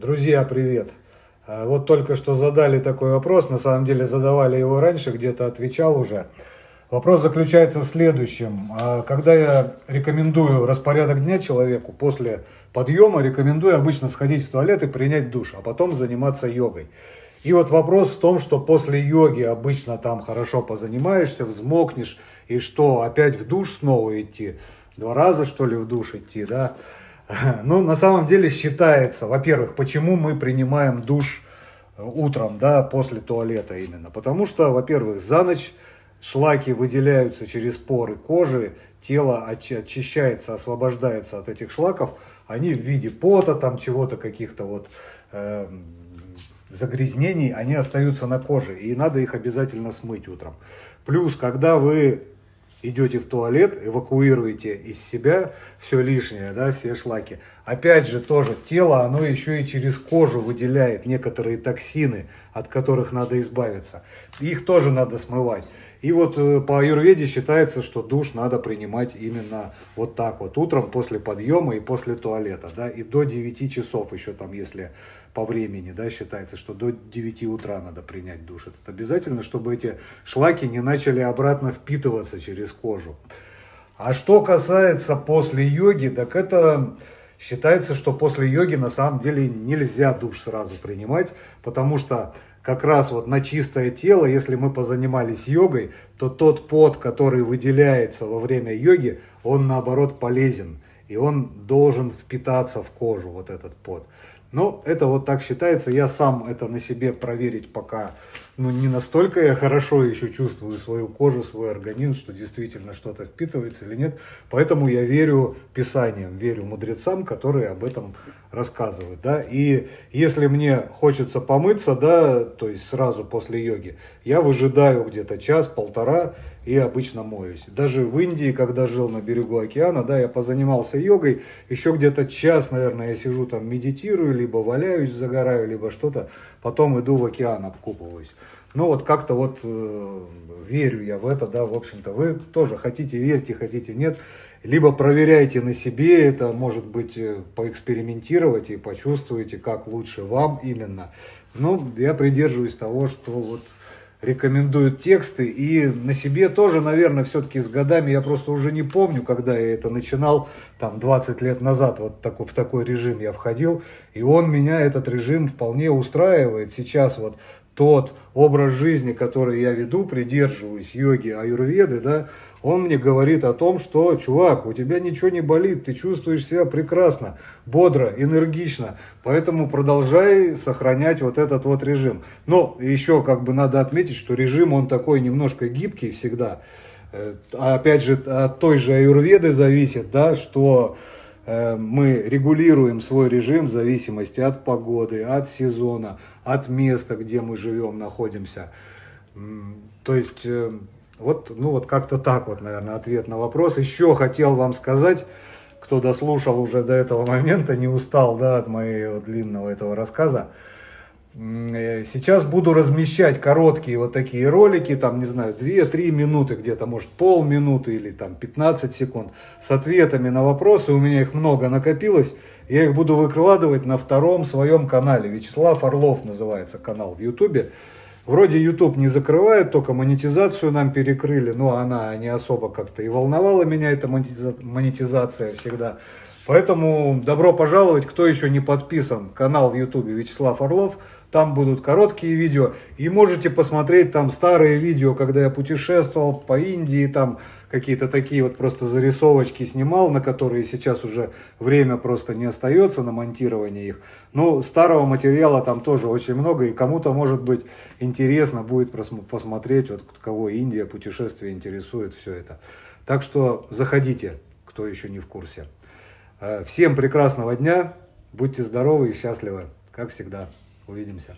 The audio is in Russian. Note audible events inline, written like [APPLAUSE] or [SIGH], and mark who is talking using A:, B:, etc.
A: Друзья, привет! А, вот только что задали такой вопрос, на самом деле задавали его раньше, где-то отвечал уже. Вопрос заключается в следующем. А, когда я рекомендую распорядок дня человеку, после подъема рекомендую обычно сходить в туалет и принять душ, а потом заниматься йогой. И вот вопрос в том, что после йоги обычно там хорошо позанимаешься, взмокнешь, и что, опять в душ снова идти? Два раза, что ли, в душ идти, да? [LAUGHS] Ну, на самом деле считается, во-первых, почему мы принимаем душ э, утром, да, после туалета именно. Потому что, во-первых, за ночь шлаки выделяются через поры кожи, тело очищается, освобождается от этих шлаков, они в виде пота, там чего-то, каких-то вот э, загрязнений, они остаются на коже, и надо их обязательно смыть утром. Плюс, когда вы идете в туалет, эвакуируете из себя все лишнее, да, все шлаки. Опять же, тоже тело, оно еще и через кожу выделяет некоторые токсины, от которых надо избавиться. Их тоже надо смывать. И вот э, по аюрведе считается, что душ надо принимать именно вот так вот, утром после подъема и после туалета, да, и до 9 часов еще там, если по времени, да, считается, что до 9 утра надо принять душ. Это обязательно, чтобы эти шлаки не начали обратно впитываться через кожу. А что касается после йоги, так это считается, что после йоги на самом деле нельзя душ сразу принимать, потому что как раз вот на чистое тело, если мы позанимались йогой, то тот пот, который выделяется во время йоги, он наоборот полезен. И он должен впитаться в кожу, вот этот пот. Но это вот так считается. Я сам это на себе проверить пока ну, не настолько я хорошо еще чувствую свою кожу, свой организм, что действительно что-то впитывается или нет. Поэтому я верю писаниям, верю мудрецам, которые об этом рассказывают. Да? И если мне хочется помыться, да, то есть сразу после йоги, я выжидаю где-то час-полтора и обычно моюсь. Даже в Индии, когда жил на берегу океана, да, я позанимался йогой, еще где-то час, наверное, я сижу там, медитирую, либо валяюсь, загораю, либо что-то, потом иду в океан, обкупываюсь. Ну вот как-то вот э, верю я в это, да, в общем-то, вы тоже хотите верьте, хотите нет, либо проверяйте на себе это, может быть, э, поэкспериментировать и почувствуете, как лучше вам именно. Но я придерживаюсь того, что вот рекомендуют тексты. И на себе тоже, наверное, все-таки с годами, я просто уже не помню, когда я это начинал, там 20 лет назад вот такой, в такой режим я входил. И он меня, этот режим, вполне устраивает. Сейчас вот тот образ жизни, который я веду, придерживаюсь йоги, аюрведы, да, он мне говорит о том, что, чувак, у тебя ничего не болит, ты чувствуешь себя прекрасно, бодро, энергично, поэтому продолжай сохранять вот этот вот режим. Но еще как бы надо отметить, что режим он такой немножко гибкий всегда. Э, опять же, от той же аюрведы зависит, да, что мы регулируем свой режим в зависимости от погоды, от сезона, от места, где мы живем, находимся. То есть э, вот, ну вот как-то так вот, наверное, ответ на вопрос. Еще хотел вам сказать, кто дослушал уже до этого момента, не устал да, от моего длинного этого рассказа. Э, сейчас буду размещать короткие вот такие ролики, там, не знаю, 2-3 минуты где-то, может, полминуты или там 15 секунд, с ответами на вопросы. У меня их много накопилось. Я их буду выкладывать на втором своем канале. Вячеслав Орлов называется канал в Ютубе. Вроде YouTube не закрывает, только монетизацию нам перекрыли, но она не особо как-то и волновала меня, эта монетизация всегда. Поэтому добро пожаловать, кто еще не подписан, канал в YouTube Вячеслав Орлов. Там будут короткие видео. И можете посмотреть там старые видео, когда я путешествовал по Индии, там какие-то такие вот просто зарисовочки снимал, на которые сейчас уже время просто не остается на монтирование их. Но старого материала там тоже очень много, и кому-то может быть интересно будет посмотреть, вот кого Индия, путешествие интересует, все это. Так что заходите, кто еще не в курсе. Э, всем прекрасного дня, будьте здоровы и счастливы, как всегда. Увидимся.